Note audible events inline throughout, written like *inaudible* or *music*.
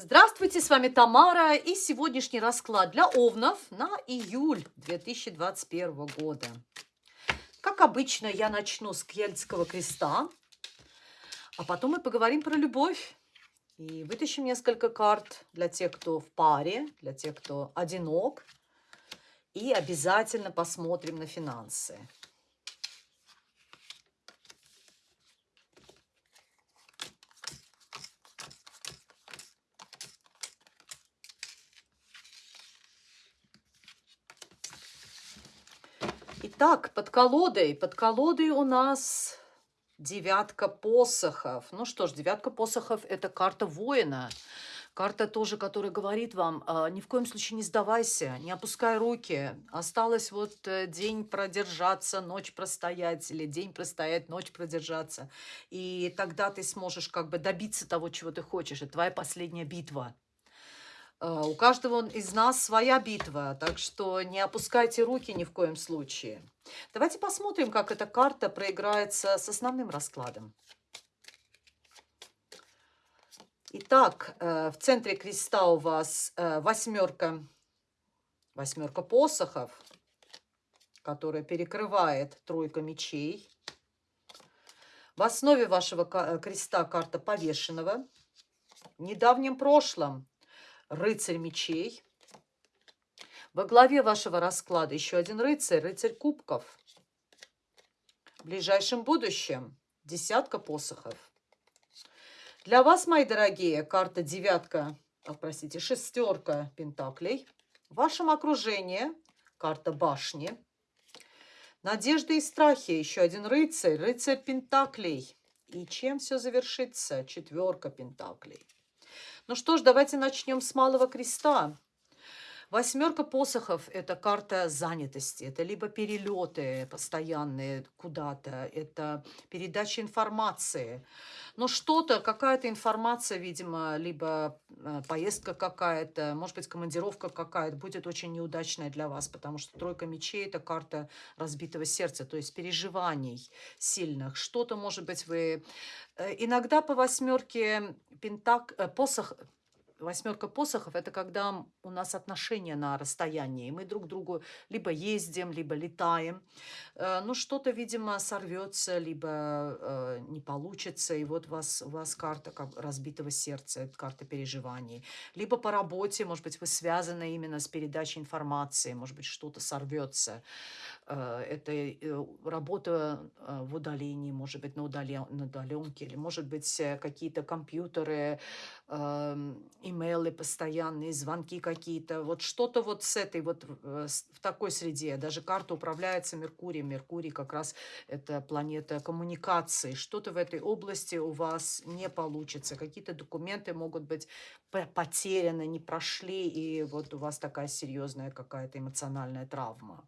Здравствуйте, с вами Тамара и сегодняшний расклад для овнов на июль 2021 года. Как обычно, я начну с Кельтского креста, а потом мы поговорим про любовь. И вытащим несколько карт для тех, кто в паре, для тех, кто одинок. И обязательно посмотрим на финансы. Итак, под колодой. Под колодой у нас девятка посохов. Ну что ж, девятка посохов – это карта воина. Карта тоже, которая говорит вам, э, ни в коем случае не сдавайся, не опускай руки. Осталось вот э, день продержаться, ночь простоять, или день простоять, ночь продержаться. И тогда ты сможешь как бы добиться того, чего ты хочешь. Это твоя последняя битва. А, у каждого из нас своя битва, так что не опускайте руки ни в коем случае. Давайте посмотрим, как эта карта проиграется с основным раскладом. Итак, э, в центре креста у вас э, восьмерка, восьмерка посохов, которая перекрывает тройка мечей. В основе вашего креста карта повешенного. В недавнем прошлом рыцарь мечей. Во главе вашего расклада еще один рыцарь, рыцарь кубков. В ближайшем будущем десятка посохов. Для вас, мои дорогие, карта девятка, а, простите, шестерка пентаклей. В вашем окружении карта башни. Надежды и страхи, еще один рыцарь, рыцарь пентаклей. И чем все завершится? Четверка пентаклей. Ну что ж, давайте начнем с малого креста. Восьмерка посохов – это карта занятости, это либо перелеты постоянные куда-то, это передача информации. Но что-то, какая-то информация, видимо, либо э, поездка какая-то, может быть, командировка какая-то будет очень неудачная для вас, потому что тройка мечей – это карта разбитого сердца, то есть переживаний сильных. Что-то, может быть, вы… Э, иногда по восьмерке пентак... Э, посох восьмерка посохов – это когда у нас отношения на расстоянии. Мы друг другу либо ездим, либо летаем. Э, ну, что-то, видимо, сорвется, либо э, не получится. И вот у вас, у вас карта как разбитого сердца, карта переживаний. Либо по работе, может быть, вы связаны именно с передачей информации, может быть, что-то сорвется. Э, это работа в удалении, может быть, на, удален, на удаленке, или, может быть, какие-то компьютеры, эм, имейлы постоянные, звонки какие-то, вот что-то вот с этой вот, э, в такой среде. Даже карта управляется Меркурием. Меркурий как раз это планета коммуникации. Что-то в этой области у вас не получится. Какие-то документы могут быть потеряны, не прошли, и вот у вас такая серьезная какая-то эмоциональная травма.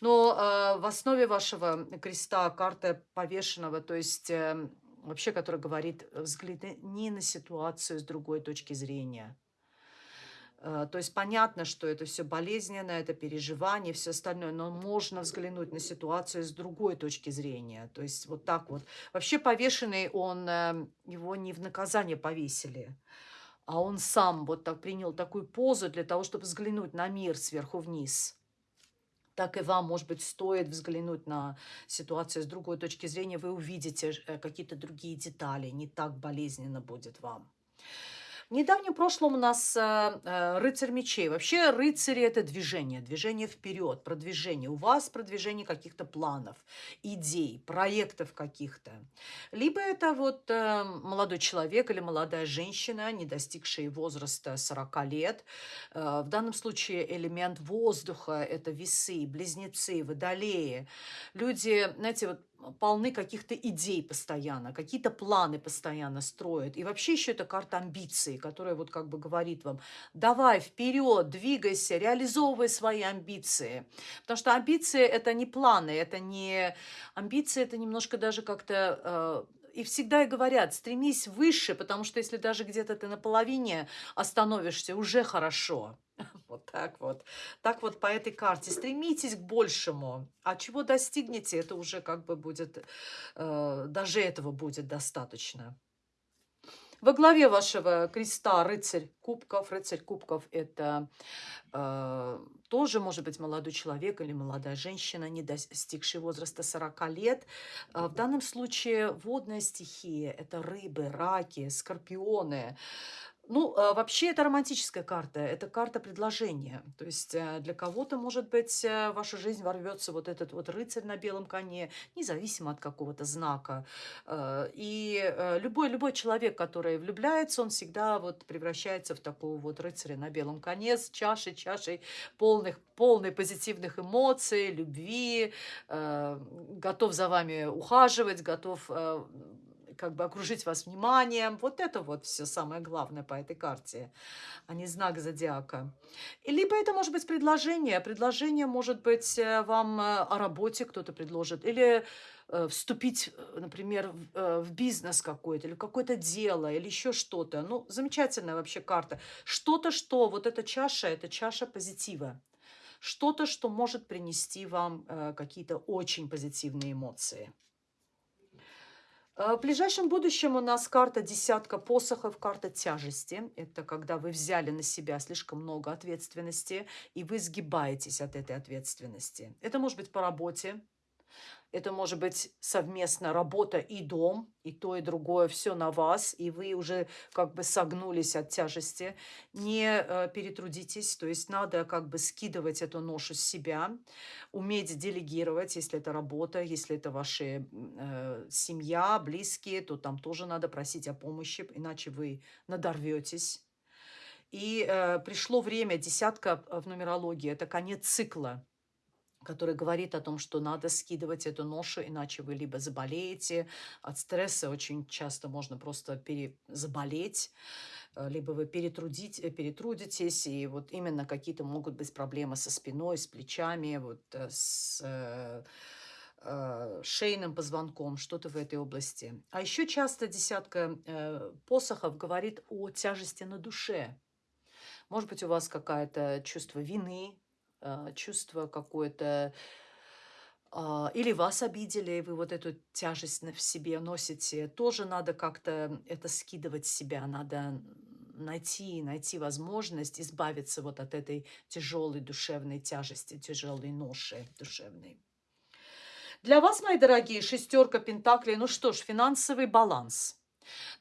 Но э, в основе вашего креста карта повешенного, то есть... Э, вообще, который говорит, э, взгляни на ситуацию с другой точки зрения. Э, то есть понятно, что это все болезненно, это переживание, все остальное, но можно взглянуть на ситуацию с другой точки зрения. То есть вот так вот. Вообще повешенный, он, э, его не в наказание повесили, а он сам вот так принял такую позу для того, чтобы взглянуть на мир сверху вниз так и вам, может быть, стоит взглянуть на ситуацию с другой точки зрения, вы увидите э, какие-то другие детали, не так болезненно будет вам. Недавнем прошлом у нас э, э, рыцарь мечей. Вообще рыцари – это движение, движение вперед, продвижение. У вас продвижение каких-то планов, идей, проектов каких-то. Либо это вот э, молодой человек или молодая женщина, не достигшие возраста 40 лет. В данном случае элемент воздуха – это весы, близнецы, водолеи. Люди, знаете, вот полны каких-то идей постоянно, какие-то планы постоянно строят. И вообще еще это карта амбиций, которая вот как бы говорит вам, давай вперед, двигайся, реализовывай свои амбиции. Потому что амбиции это не планы, это не... Амбиции это немножко даже как-то... И всегда и говорят, стремись выше, потому что если даже где-то ты на половине остановишься, уже хорошо. *laughs* Вот так вот. Так вот по этой карте. Стремитесь к большему. А чего достигнете, это уже как бы будет, э, даже этого будет достаточно. Во главе вашего креста рыцарь кубков. Рыцарь кубков – это э, тоже может быть молодой человек или молодая женщина, не достигший возраста 40 лет. Э, в данном случае водная стихия – это рыбы, раки, скорпионы, ну, а, вообще это романтическая карта, это карта предложения. То есть э, для кого-то, может быть, э, в вашу жизнь ворвется вот этот вот рыцарь на белом коне, независимо от какого-то знака. Э, и любой, любой человек, который влюбляется, он всегда вот превращается в такого вот рыцаря на белом коне с чашей, чашей полных, полной позитивных эмоций, любви, готов за вами ухаживать, готов как бы окружить вас вниманием. Вот это вот все самое главное по этой карте, а не знак зодиака. И либо это может быть предложение. Предложение может быть э, вам э, о работе кто-то предложит. Или э, вступить, например, в бизнес какой-то, или какое-то дело, или еще что-то. Ну, замечательная вообще карта. Что-то, что, вот эта чаша, это чаша позитива. Что-то, что может принести вам какие-то очень позитивные эмоции. Э, в ближайшем будущем у нас карта десятка посохов, карта тяжести. Это когда вы взяли на себя слишком много ответственности, и вы сгибаетесь от этой ответственности. Это может быть по работе, это может быть совместно работа и дом, и то, и другое, все на вас, и вы уже как бы согнулись от тяжести. Не э, перетрудитесь, то есть надо как бы скидывать эту ношу с себя, уметь делегировать, если это работа, если это ваша э, семья, близкие, то там тоже надо просить о помощи, иначе вы надорветесь. И э, пришло время, десятка в нумерологии, это конец цикла который говорит о том, что надо скидывать эту ношу, иначе вы либо заболеете от стресса, очень часто можно просто перезаболеть, э, либо вы перетрудить, э, перетрудитесь, и вот именно какие-то могут быть проблемы со спиной, с плечами, вот э, с шейным позвонком, что-то в этой области. А еще часто десятка посохов говорит о тяжести на душе. Может быть, у вас какое-то чувство вины, чувство какое-то, а, или вас обидели, и вы вот эту тяжесть в себе носите, тоже надо как-то это скидывать с себя, надо найти, найти возможность избавиться вот от этой тяжелой душевной тяжести, тяжелой ноши душевной. Для вас, мои дорогие, шестерка пентаклей, ну что ж, финансовый баланс.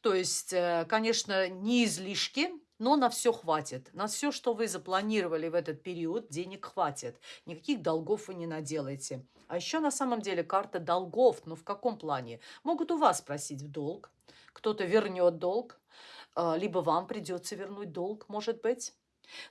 То есть, э, конечно, не излишки, но на все хватит. На все, что вы запланировали в этот период, денег хватит. Никаких долгов вы не наделаете. А еще на самом деле карта долгов. Ну в каком плане? Могут у вас просить в долг. Кто-то вернет долг. А, либо вам придется вернуть долг, может быть.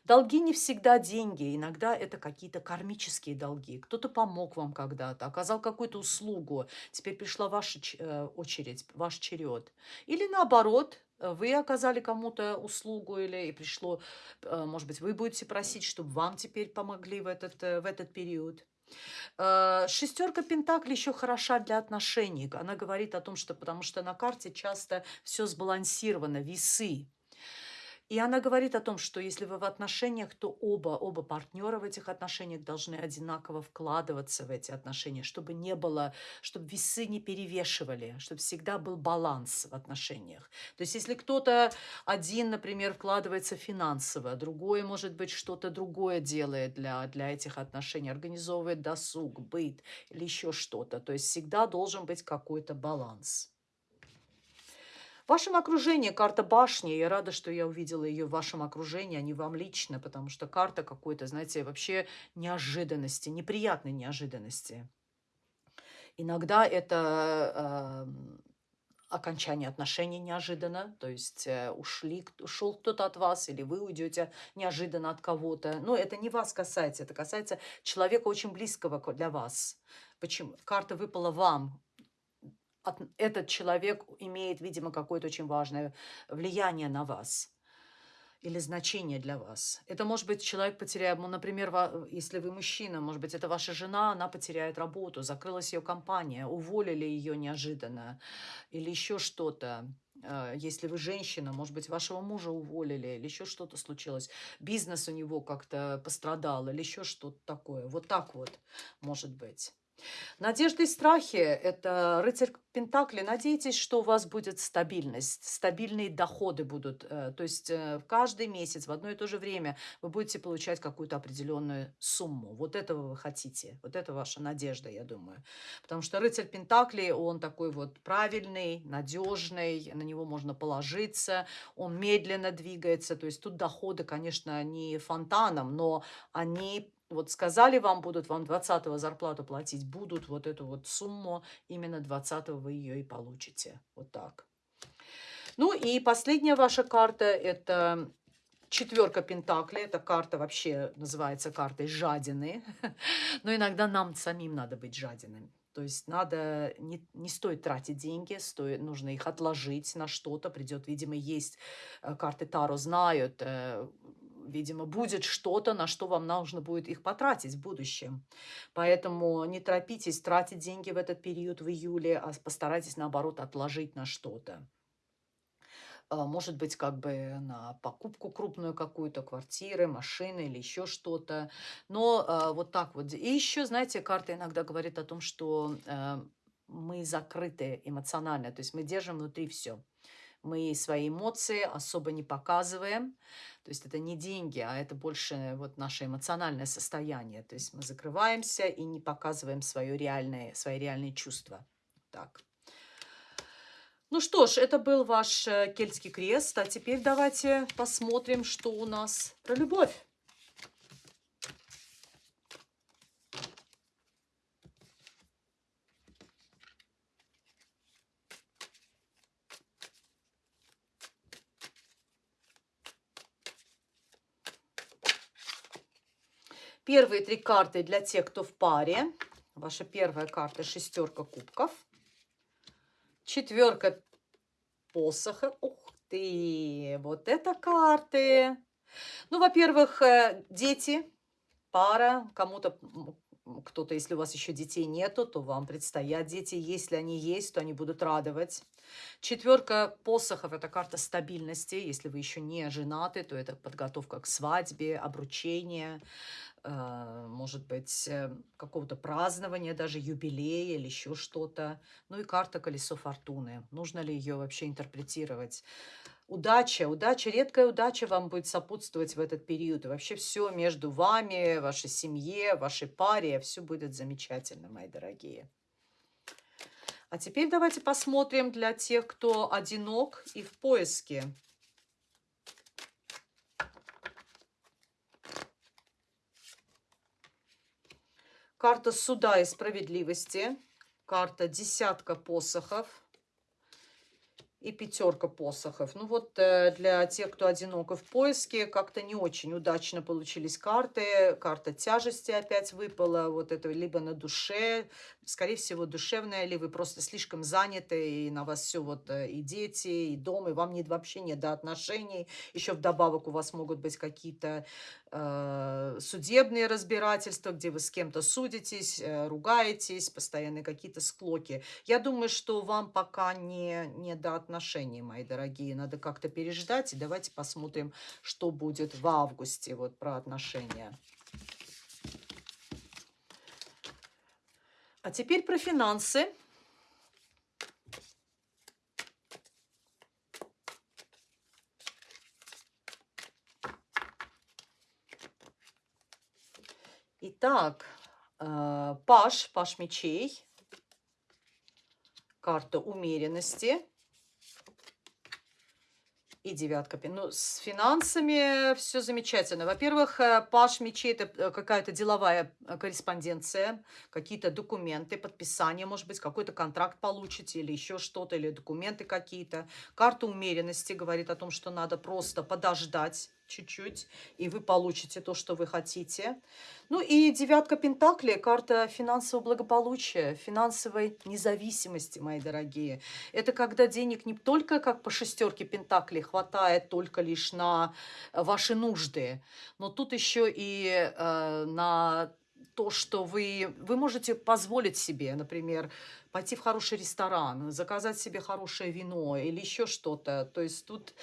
Долги не всегда деньги, иногда это какие-то кармические долги. Кто-то помог вам когда-то, оказал какую-то услугу, теперь пришла ваша э, очередь, ваш черед. Или наоборот, вы оказали кому-то услугу или и пришло, э, может быть, вы будете просить, чтобы вам теперь помогли в этот, э, в этот период. Шестерка Пентаклей еще хороша для отношений. Она говорит о том, что потому что на карте часто все сбалансировано, весы. И она говорит о том, что если вы в отношениях, то оба, оба партнера в этих отношениях должны одинаково вкладываться в эти отношения, чтобы не было, чтобы весы не перевешивали, чтобы всегда был баланс в отношениях. То есть если кто-то один, например, вкладывается финансово, другой, может быть, что-то другое делает для, для этих отношений, организовывает досуг, быт или еще что-то, то есть всегда должен быть какой-то баланс. В вашем окружении карта башни. Я рада, что я увидела ее в вашем окружении, а не вам лично, потому что карта какой-то, знаете, вообще неожиданности, неприятной неожиданности. Иногда это э, окончание отношений неожиданно, то есть э, ушли, ушел кто-то от вас, или вы уйдете неожиданно от кого-то. Но это не вас касается, это касается человека очень близкого для вас. Почему? Карта выпала вам, этот человек имеет, видимо, какое-то очень важное влияние на вас или значение для вас. Это может быть человек потеряет, ну, например, если вы мужчина, может быть, это ваша жена, она потеряет работу, закрылась ее компания, уволили ее неожиданно или еще что-то. Э, если вы женщина, может быть, вашего мужа уволили или еще что-то случилось, бизнес у него как-то пострадал или еще что-то такое. Вот так вот может быть. Надежды и страхи – это рыцарь Пентакли. Надейтесь, что у вас будет стабильность, стабильные доходы будут. Э, то есть э, каждый месяц в одно и то же время вы будете получать какую-то определенную сумму. Вот этого вы хотите. Вот это ваша надежда, я думаю. Потому что рыцарь Пентакли, он такой вот правильный, надежный, на него можно положиться, он медленно двигается. То есть тут доходы, конечно, не фонтаном, но они вот сказали вам, будут вам 20 зарплату платить, будут вот эту вот сумму, именно 20 вы ее и получите. Вот так. Ну и последняя ваша карта – это четверка Пентакли. Эта карта вообще называется картой жадины. *laughs* Но иногда нам самим надо быть жадиными. То есть надо, не, не стоит тратить деньги, стоит, нужно их отложить на что-то. Придет, видимо, есть э, карты Таро, знают, э, видимо, будет что-то, на что вам нужно будет их потратить в будущем. Поэтому не торопитесь тратить деньги в этот период в июле, а постарайтесь, наоборот, отложить на что-то. А, может быть, как бы на покупку крупную какую-то, квартиры, машины или еще что-то. Но а, вот так вот. И еще, знаете, карта иногда говорит о том, что э, мы закрыты эмоционально, то есть мы держим внутри все. Мы свои эмоции особо не показываем. То есть это не деньги, а это больше вот наше эмоциональное состояние. То есть мы закрываемся и не показываем свое реальное, свои реальные чувства. Так. Ну что ж, это был ваш э, кельтский крест. А теперь давайте посмотрим, что у нас про любовь. Первые три карты для тех, кто в паре. Ваша первая карта – шестерка кубков. Четверка посоха. Ух ты, вот это карты. Ну, во-первых, э, дети, пара, кому-то кто-то, если у вас еще детей нету, то вам предстоят дети. Если они есть, то они будут радовать. Четверка посохов – это карта стабильности. Если вы еще не женаты, то это подготовка к свадьбе, обручение, может быть, э, какого-то празднования, даже юбилея или еще что-то. Ну и карта колесо фортуны. Нужно ли ее вообще интерпретировать? Удача, удача, редкая удача вам будет сопутствовать в этот период. И вообще все между вами, вашей семье, вашей паре, все будет замечательно, мои дорогие. А теперь давайте посмотрим для тех, кто одинок и в поиске. Карта суда и справедливости. Карта десятка посохов и пятерка посохов. Ну вот э, для тех, кто одиноко в поиске, как-то не очень удачно получились карты. Карта тяжести опять выпала. Вот это либо на душе, скорее всего, душевная, или вы просто слишком заняты, и на вас все вот э, и дети, и дом, и вам нет, вообще не до отношений. Еще вдобавок у вас могут быть какие-то э, судебные разбирательства, где вы с кем-то судитесь, э, ругаетесь, постоянные какие-то склоки. Я думаю, что вам пока не, не до отношений, мои дорогие. Надо как-то переждать, и давайте посмотрим, что будет в августе вот про отношения. А теперь про финансы. Итак, э, паш, паш мечей, карта умеренности девятка. Ну, с финансами все замечательно. Во-первых, э, паш мечей – это э, какая-то деловая э, корреспонденция, какие-то документы, подписание, может быть, какой-то контракт получите или еще что-то, или документы какие-то. Карта умеренности говорит о том, что надо просто подождать чуть-чуть, и вы получите то, что вы хотите. Ну и девятка Пентаклей, карта финансового благополучия, финансовой независимости, мои дорогие. Это когда денег не только, как по шестерке Пентаклей, хватает только лишь на ваши нужды, но тут еще и э, на то, что вы, вы можете позволить себе, например, пойти в хороший ресторан, заказать себе хорошее вино или еще что-то. То есть тут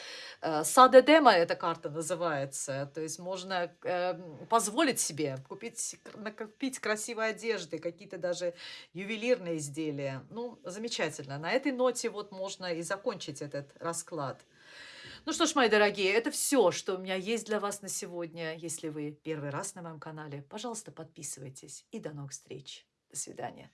э, садедема эта карта называется. То есть можно э, позволить себе купить, накопить красивой одежды, какие-то даже ювелирные изделия. Ну, замечательно. На этой ноте вот можно и закончить этот расклад. Ну что ж, мои дорогие, это все, что у меня есть для вас на сегодня. Если вы первый раз на моем канале, пожалуйста, подписывайтесь. И до новых встреч. До свидания.